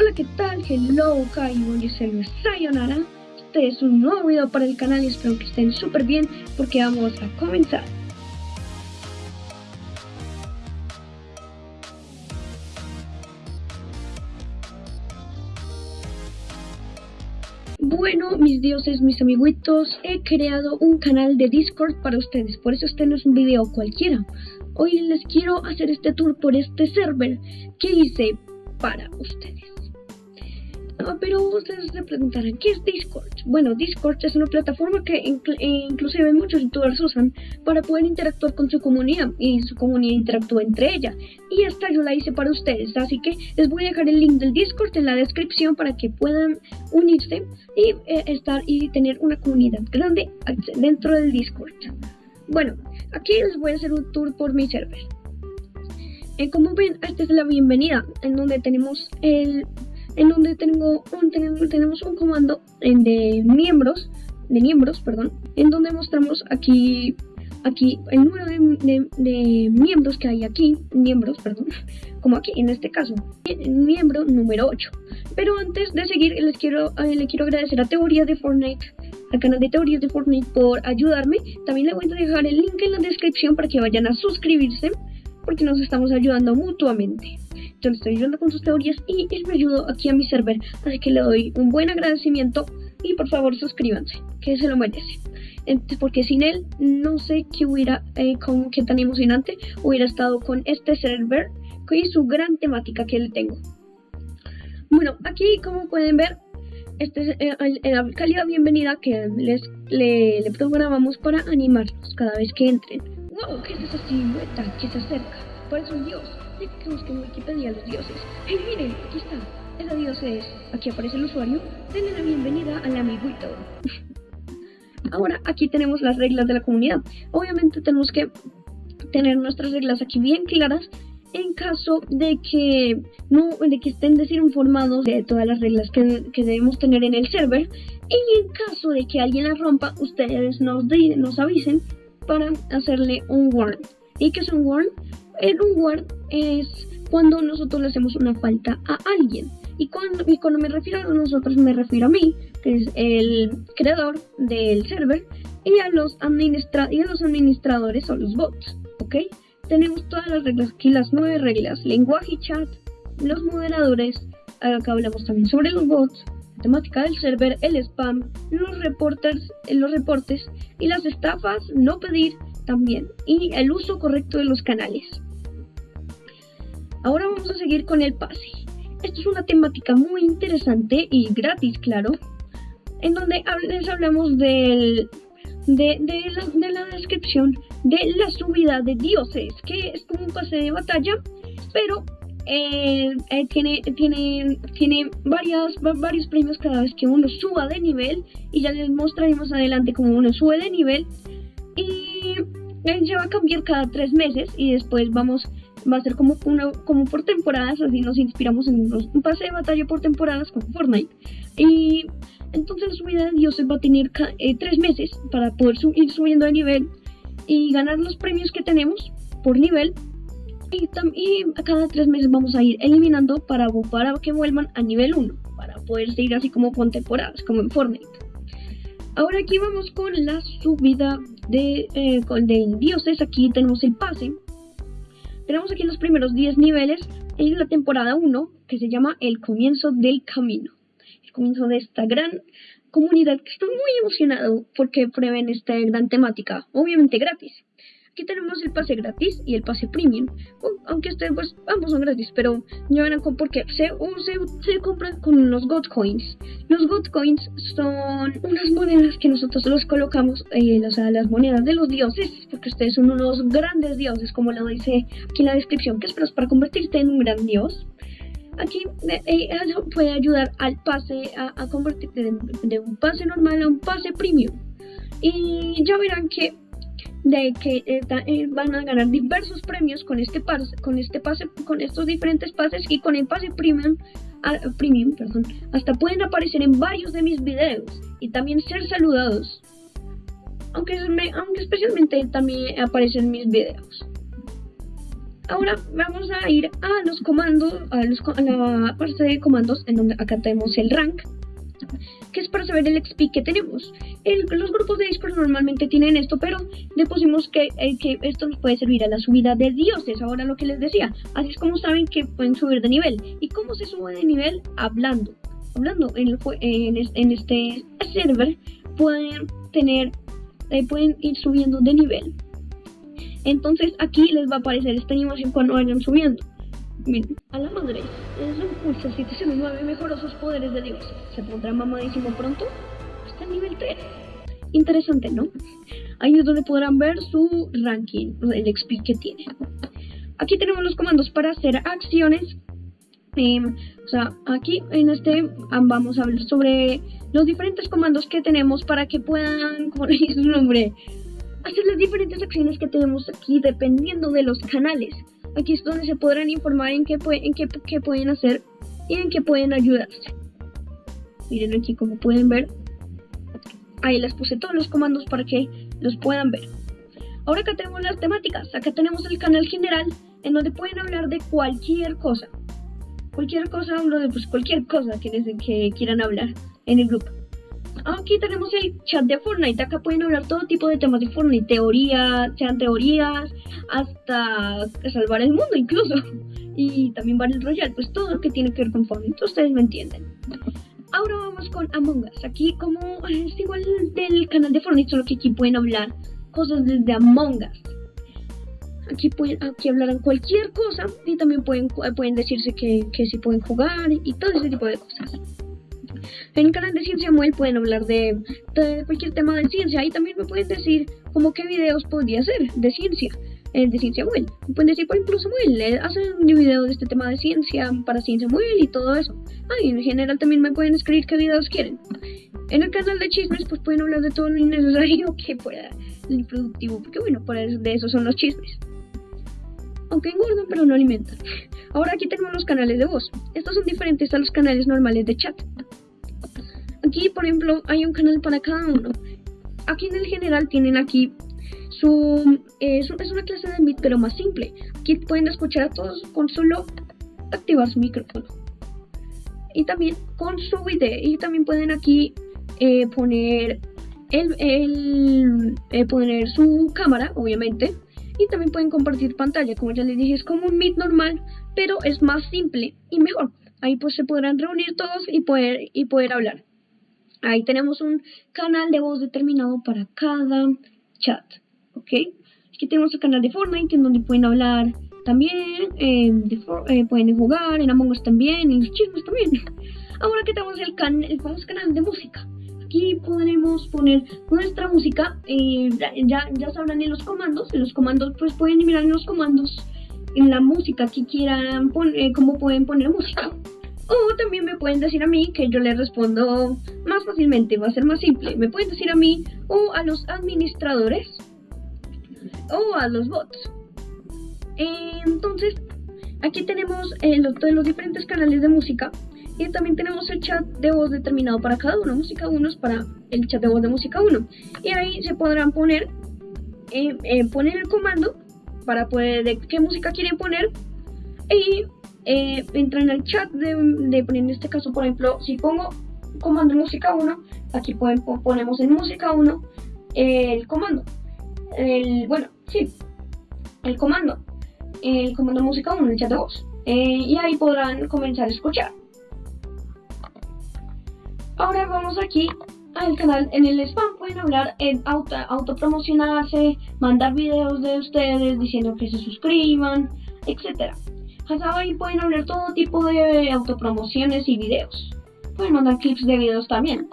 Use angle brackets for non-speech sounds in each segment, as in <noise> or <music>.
Hola, ¿qué tal? Hello, Kaibo, yo soy Sayonara. Este es un nuevo video para el canal y espero que estén súper bien porque vamos a comenzar. Bueno, mis dioses, mis amiguitos, he creado un canal de Discord para ustedes, por eso este no es un video cualquiera. Hoy les quiero hacer este tour por este server que hice para ustedes. Ah, pero ustedes se preguntarán, ¿qué es Discord? Bueno, Discord es una plataforma que inclusive muchos youtubers usan para poder interactuar con su comunidad y su comunidad interactúa entre ella. Y esta yo la hice para ustedes, así que les voy a dejar el link del Discord en la descripción para que puedan unirse y eh, estar y tener una comunidad grande dentro del Discord. Bueno, aquí les voy a hacer un tour por mi server. Eh, como ven, esta es la bienvenida, en donde tenemos el en donde tengo un, tenemos un comando de miembros, de miembros, perdón, en donde mostramos aquí aquí el número de, miembros que hay aquí, miembros, perdón, <laughs> como aquí en este caso, miembro número 8. Pero antes de seguir, les quiero, eh, le quiero agradecer a Teoría de Fortnite, al canal de Teorías de Fortnite por ayudarme. También le voy a dejar el link en la descripción para que vayan a suscribirse, porque nos estamos ayudando mutuamente le estoy ayudando con sus teorías y él me ayudó aquí a mi server. Así que le doy un buen agradecimiento y por favor suscríbanse, que se lo merece. porque sin él no sé qué hubiera, eh, con qué tan emocionante hubiera estado con este server y su gran temática que le tengo. Bueno, aquí como pueden ver, este es eh, la calidad bienvenida que les le, programamos para animarlos cada vez que entren. ¡Wow! ¿Qué es esa silueta que se acerca? Parece un dios que busquen en Wikipedia los dioses. ¡Hey, miren! Aquí está. Esa dios es. Aquí aparece el usuario. Denle la bienvenida al amiguito. <laughs> Ahora, aquí tenemos las reglas de la comunidad. Obviamente tenemos que tener nuestras reglas aquí bien claras en caso de que no de que estén desinformados de todas las reglas que, que, debemos tener en el server y en caso de que alguien las rompa ustedes nos, nos avisen para hacerle un warn y que es un warn el reward es cuando nosotros le hacemos una falta a alguien. Y cuando, me refiero a nosotros, me refiero a mí, que es el creador del server, y a los, administra y a los administradores o los bots. ¿Ok? Tenemos todas las reglas aquí, las nueve reglas: lenguaje y chat, los moderadores. Acá hablamos también sobre los bots, la temática del server, el spam, los reporters, los reportes y las estafas, no pedir también, y el uso correcto de los canales. Ahora vamos a seguir con el pase. Esto es una temática muy interesante y gratis, claro, en donde les hablamos del, de, la, descripción de la subida de dioses, que es como un pase de batalla, pero eh, eh, tiene, tiene, tiene varias, varios premios cada vez que uno suba de nivel y ya les mostraremos adelante cómo uno sube de nivel y él ya va a cambiar cada tres meses y después vamos va a ser como, una, como por temporadas, así nos inspiramos en un pase de batalla por temporadas con Fortnite. Y entonces la subida de dioses va a tener eh, tres meses para poder ir subiendo de nivel y ganar los premios que tenemos por nivel. Y, a cada tres meses vamos a ir eliminando para, para que vuelvan a nivel 1, para poder seguir así como con temporadas, como en Fortnite. Ahora aquí vamos con la subida de, eh, de dioses. Aquí tenemos el pase tenemos aquí los primeros 10 niveles en la temporada 1 que se llama El comienzo del camino. El comienzo de esta gran comunidad que estoy muy emocionado porque prueben esta gran temática, obviamente gratis. Aquí tenemos el pase gratis y el pase premium. aunque este, pues, ambos son gratis, pero ya verán porque se, se, compran con los God Coins. Los God Coins son unas monedas que nosotros los colocamos, eh, o sea, las monedas de los dioses, porque ustedes son unos grandes dioses, como lo dice aquí en la descripción, que es para convertirte en un gran dios. Aquí eh, eh, eso puede ayudar al pase a, convertirte de un pase normal a un pase premium. Y ya verán que de que eh, van a ganar diversos premios con este pase, con este pase, con estos diferentes pases y con el pase premium, ah, premium, perdón, hasta pueden aparecer en varios de mis videos y también ser saludados. Aunque, aunque especialmente también aparecen en mis videos. Ahora vamos a ir a los comandos, a, los, a la parte de comandos, en donde acá tenemos el rank, que es para saber el XP que tenemos. los grupos de Discord normalmente tienen esto, pero le pusimos que, eh, que esto nos puede servir a la subida de dioses. Ahora lo que les decía, así es como saben que pueden subir de nivel. ¿Y cómo se sube de nivel? Hablando. Hablando en, en, este server pueden tener, eh, pueden ir subiendo de nivel. Entonces aquí les va a aparecer esta animación cuando vayan subiendo. Miren, a la madre, es un pulso 709 mejoró sus poderes de Dios. ¿Se pondrá mamadísimo pronto? Está en nivel 3. Interesante, ¿no? Ahí es donde podrán ver su ranking, el XP que tiene. Aquí tenemos los comandos para hacer acciones. Em, o sea, aquí en este vamos a hablar sobre los diferentes comandos que tenemos para que puedan, <laughs> como dice su nombre, hacer las diferentes acciones que tenemos aquí dependiendo de los canales. Aquí es donde se podrán informar en qué, en qué, pueden hacer y en qué pueden ayudarse. Miren aquí como pueden ver. Ahí les puse todos los comandos para que los puedan ver. Ahora acá tenemos las temáticas. Acá tenemos el canal general en donde pueden hablar de cualquier cosa. Cualquier cosa, hablo de pues, cualquier cosa que, que quieran hablar en el grupo. Aquí tenemos el chat de Fortnite. Acá pueden hablar todo tipo de temas de Fortnite. Teorías, sean teorías, hasta salvar el mundo incluso. <laughs> Y también Battle Royale, pues todo lo que tiene que ver con Fortnite. Ustedes me entienden. Ahora vamos con Among Us. Aquí como es igual del canal de Fortnite, solo que aquí pueden hablar cosas desde Among Us. Aquí, pueden, aquí hablarán cualquier cosa y también pueden, pueden decirse que, que si pueden jugar y todo ese tipo de cosas. En el canal de Ciencia Muel pueden hablar de, cualquier tema de ciencia y también me pueden decir como qué videos podría hacer de ciencia. Eh, de Ciencia Muel. Me pueden decir, por ejemplo, Samuel, eh, hacen un video de este tema de ciencia para Ciencia Muel y todo eso. Ah, y en general también me pueden escribir qué videos quieren. En el canal de chismes, pues pueden hablar de todo lo innecesario <laughs> que pueda, el productivo, porque bueno, por de eso son los chismes. Aunque engordan, pero no alimentan. <laughs> Ahora aquí tenemos los canales de voz. Estos son diferentes a los canales normales de chat. Aquí, por ejemplo, hay un canal para cada uno. Aquí en el general tienen aquí su... Eh, es una clase de Meet, pero más simple. Aquí pueden escuchar a todos con solo activar su micrófono. Y también con su video. Y también pueden aquí eh, poner el, eh, poner su cámara, obviamente. Y también pueden compartir pantalla, como ya les dije, es como un Meet normal, pero es más simple y mejor. Ahí pues se podrán reunir todos y poder, y poder hablar. Ahí tenemos un canal de voz determinado para cada chat, ¿ok? Aquí tenemos el canal de Fortnite en donde pueden hablar también, eh, eh, pueden jugar, en Among Us también, en los chismes también. <laughs> Ahora que tenemos el, el famoso canal de música. Aquí podremos poner nuestra música, eh, ya, ya sabrán en los comandos, en los comandos pues pueden mirar en los comandos en la música que quieran poner, cómo pueden poner música. O también me pueden decir a mí que yo les respondo más fácilmente, va a ser más simple. Me pueden decir a mí o a los administradores o a los bots. Entonces, aquí tenemos eh, los, los diferentes canales de música y también tenemos el chat de voz determinado para cada uno. Música 1 es para el chat de voz de música 1. Y ahí se podrán poner, eh, eh, poner el comando para poder de qué música quieren poner y eh, entra en el chat de, en este caso, por ejemplo, si pongo comando música 1, aquí ponemos en música 1 el comando. El, bueno, sí, el comando. El comando música 1, el chat de voz. Eh, y ahí podrán comenzar a escuchar. Ahora vamos aquí al canal. En el spam pueden hablar, en auto, autopromocionarse, mandar videos de ustedes diciendo que se suscriban, etcétera ahí pueden hablar todo tipo de autopromociones y videos. Pueden mandar clips de videos también.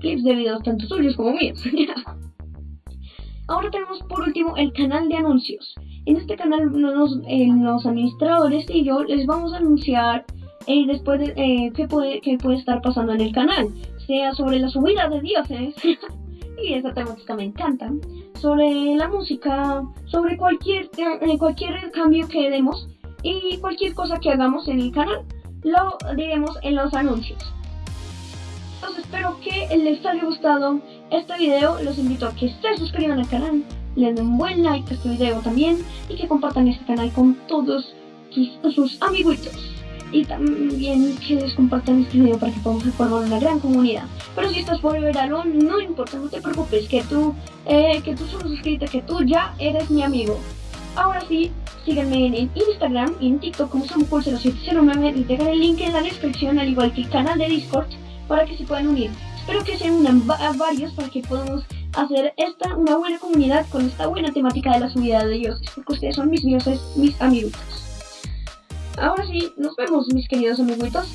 Clips de videos tanto suyos como míos. <laughs> Ahora tenemos por último el canal de anuncios. En este canal los, eh, los administradores y yo les vamos a anunciar eh, después de, eh, qué, puede, qué puede estar pasando en el canal. Sea sobre la subida de dioses. <laughs> y esa temática me encanta. Sobre la música, sobre cualquier, cualquier cambio que demos y cualquier cosa que hagamos en el canal lo diremos en los anuncios. Entonces espero que les haya gustado este video, los invito a que se suscriban al canal, le den un buen like a este video también y que compartan este canal con todos sus, amiguitos. Y también que les compartan este video para que podamos formar una gran comunidad. Pero si estás por verano, no importa, no te preocupes, que tú, eh, que tú solo suscrito, que tú ya eres mi amigo. Ahora sí, síganme en, Instagram y en TikTok como SamuCool0709 y dejaré el link en la descripción al igual que el canal de Discord para que se puedan unir. Espero que se unan varios para que podamos hacer esta una buena comunidad con esta buena temática de la subida de dioses, porque ustedes son mis dioses, mis amigos. Ahora sí, nos vemos mis queridos amiguitos.